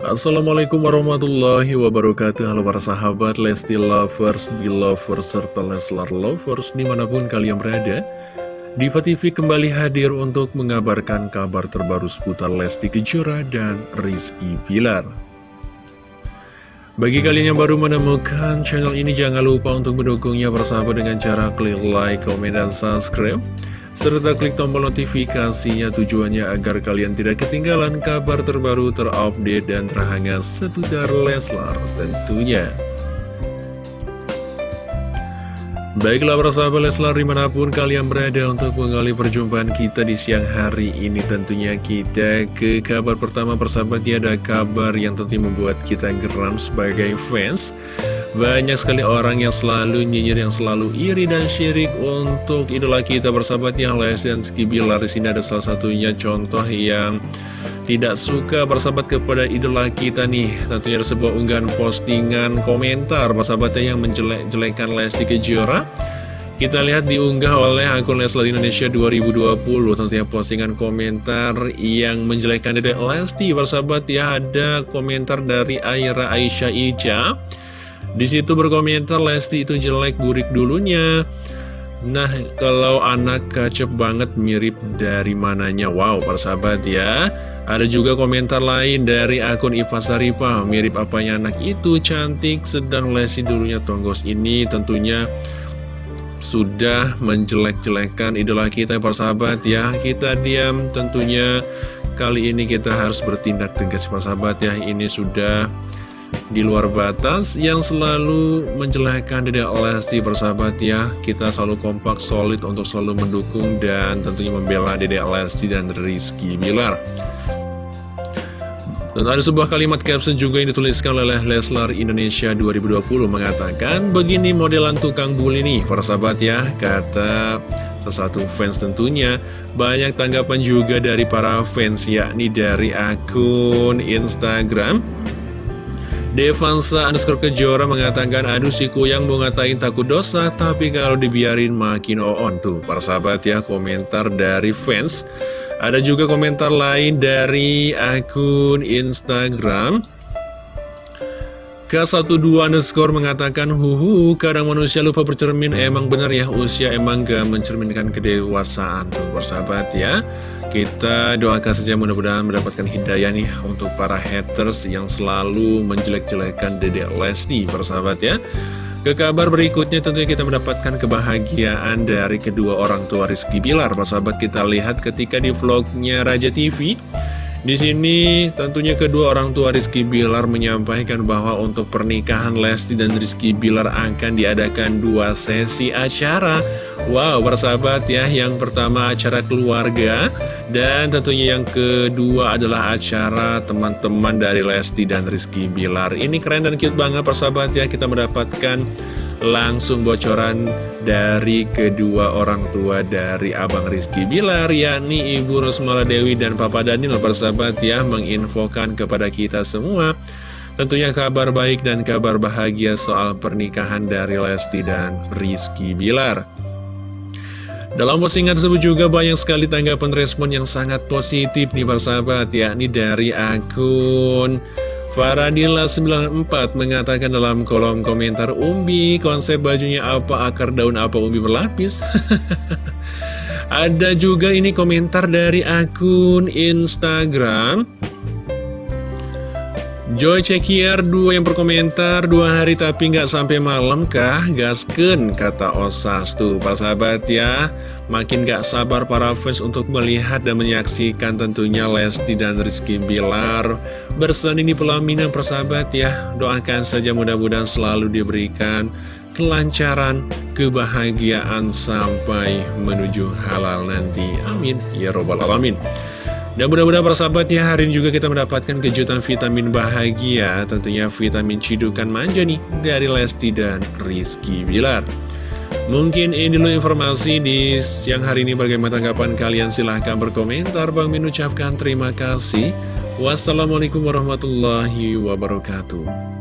Assalamualaikum warahmatullahi wabarakatuh. Halo para sahabat Lesti Lovers, Belovers, serta Leslar Lovers di mana pun kalian berada. Diva TV kembali hadir untuk mengabarkan kabar terbaru seputar Lesti Kejora dan Rizky Pilar bagi kalian yang baru menemukan channel ini, jangan lupa untuk mendukungnya bersama dengan cara klik like, komen, dan subscribe serta klik tombol notifikasinya tujuannya agar kalian tidak ketinggalan kabar terbaru terupdate dan terhangat seputar Leslar tentunya. Baiklah para sahabat Leslar di mana pun kalian berada untuk mengali perjumpaan kita di siang hari ini Tentunya kita ke kabar pertama persahabat ya ada kabar yang tentu membuat kita geram sebagai fans banyak sekali orang yang selalu nyinyir, yang selalu iri dan syirik untuk idola kita bersahabat yang Lesti dan Rizky Bilar. Di sini ada salah satunya contoh yang tidak suka bersahabat kepada idola kita nih. Tentunya ada sebuah unggahan postingan komentar bersahabatnya yang menjelek-jelekan Lesti Kejora. Kita lihat diunggah oleh akun Leslar Indonesia 2020 Tentunya postingan komentar yang menjelekkan Dedek Lesti Bersahabat ya ada komentar dari Aira Aisyah Ica di situ berkomentar Lesti itu jelek burik dulunya. Nah, kalau anak kacep banget mirip dari mananya. Wow, persahabat ya. Ada juga komentar lain dari akun Iva Saripah. Mirip apanya anak itu, cantik, sedang Lesti dulunya tonggos ini tentunya sudah menjelek-jelekan idola kita persahabat ya. Kita diam tentunya kali ini kita harus bertindak tegas persahabat ya. Ini sudah di luar batas yang selalu menjelekkan Dede Lesti bersahabat ya. Kita selalu kompak solid untuk selalu mendukung dan tentunya membela Dede Lesti dan Rizky Bilar. Dan ada sebuah kalimat caption juga yang dituliskan oleh Leslar Indonesia 2020 mengatakan begini modelan tukang bully nih para sahabat ya kata sesuatu fans tentunya. Banyak tanggapan juga dari para fans yakni dari akun Instagram Devansa underscore kejora mengatakan Aduh si Kuyang mau ngatain takut dosa Tapi kalau dibiarin makin on Tuh. Para sahabat ya komentar dari fans. Ada juga komentar lain dari akun Instagram K12 underscore mengatakan Huhu kadang manusia lupa bercermin Emang benar ya usia emang gak mencerminkan kedewasaan Tuh persahabat ya kita doakan saja mudah-mudahan mendapatkan hidayah nih untuk para haters yang selalu menjelek-jelekan Dedek Lesti, persahabat ya. Ke kabar berikutnya tentunya kita mendapatkan kebahagiaan dari kedua orang tua Rizky Bilar. Persahabat kita lihat ketika di vlognya Raja TV, di sini tentunya kedua orang tua Rizky Bilar menyampaikan bahwa untuk pernikahan Lesti dan Rizky Bilar akan diadakan dua sesi acara. Wow, bersahabat ya, yang pertama acara keluarga dan tentunya yang kedua adalah acara teman-teman dari Lesti dan Rizky Bilar. Ini keren dan cute banget persahabat ya, kita mendapatkan langsung bocoran dari kedua orang tua dari Abang Rizky Bilar yakni Ibu Rosmala Dewi dan Papa Daniel. Persahabat ya menginfokan kepada kita semua. Tentunya kabar baik dan kabar bahagia soal pernikahan dari Lesti dan Rizky Bilar. Dalam postingan tersebut juga banyak sekali tanggapan respon yang sangat positif nih persahabat yakni dari akun Faradila94 mengatakan dalam kolom komentar Umbi, konsep bajunya apa, akar daun apa Umbi berlapis? Ada juga ini komentar dari akun Instagram Joy Cekiar dua yang berkomentar dua hari tapi nggak sampai malam kah? Gasken kata Osas tuh pak sahabat ya makin gak sabar para fans untuk melihat dan menyaksikan tentunya Lesti dan Rizky Bilar bersanding di pelaminan persahabat ya. Doakan saja mudah-mudahan selalu diberikan kelancaran kebahagiaan sampai menuju halal nanti. Amin. Ya robbal alamin dan mudah-mudahan para sahabat ya hari ini juga kita mendapatkan kejutan vitamin bahagia. Tentunya vitamin cidukan manja nih dari Lesti dan Rizky Bilar. Mungkin ini dulu informasi di siang hari ini. Bagaimana tanggapan kalian? Silahkan berkomentar. Bang Min ucapkan terima kasih. Wassalamualaikum warahmatullahi wabarakatuh